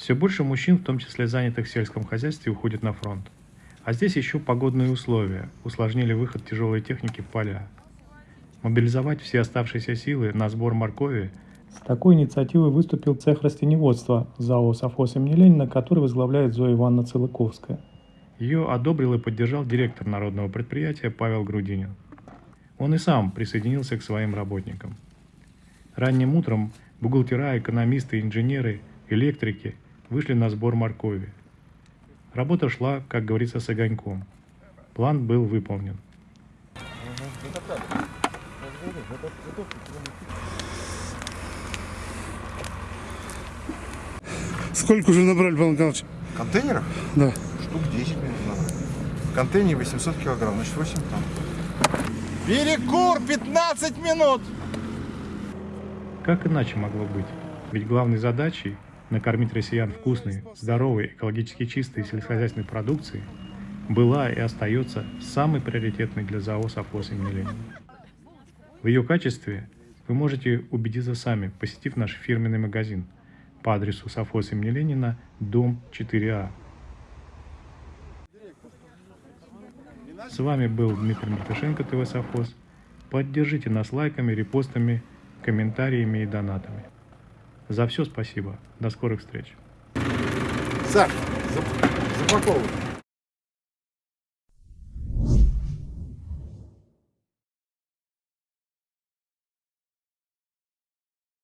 Все больше мужчин, в том числе занятых в сельском хозяйстве, уходит на фронт. А здесь еще погодные условия усложнили выход тяжелой техники в поля. Мобилизовать все оставшиеся силы на сбор моркови с такой инициативой выступил цех растеневодства ЗАО «Совхоз имени Ленина», который возглавляет Зоя Ивановна Целыковская. Ее одобрил и поддержал директор народного предприятия Павел Грудинин. Он и сам присоединился к своим работникам. Ранним утром бухгалтера, экономисты, инженеры, электрики вышли на сбор моркови. Работа шла, как говорится, с огоньком. План был выполнен. Сколько уже набрали, Павел Николаевич? Контейнеров? Да. Штук 10 минут надо. В контейнере 800 килограмм, значит 8 тонн. Перекур 15 минут! Как иначе могло быть? Ведь главной задачей накормить россиян вкусной, здоровой, экологически чистой сельскохозяйственной продукцией была и остается самой приоритетной для ЗАО «Совхоз имени Ленина». В ее качестве вы можете убедиться сами, посетив наш фирменный магазин по адресу совхоз имени Ленина, дом 4А. С вами был Дмитрий Мартышенко, ТВ Совхоз. Поддержите нас лайками, репостами, комментариями и донатами. За все спасибо. До скорых встреч. Саш, запаковывай.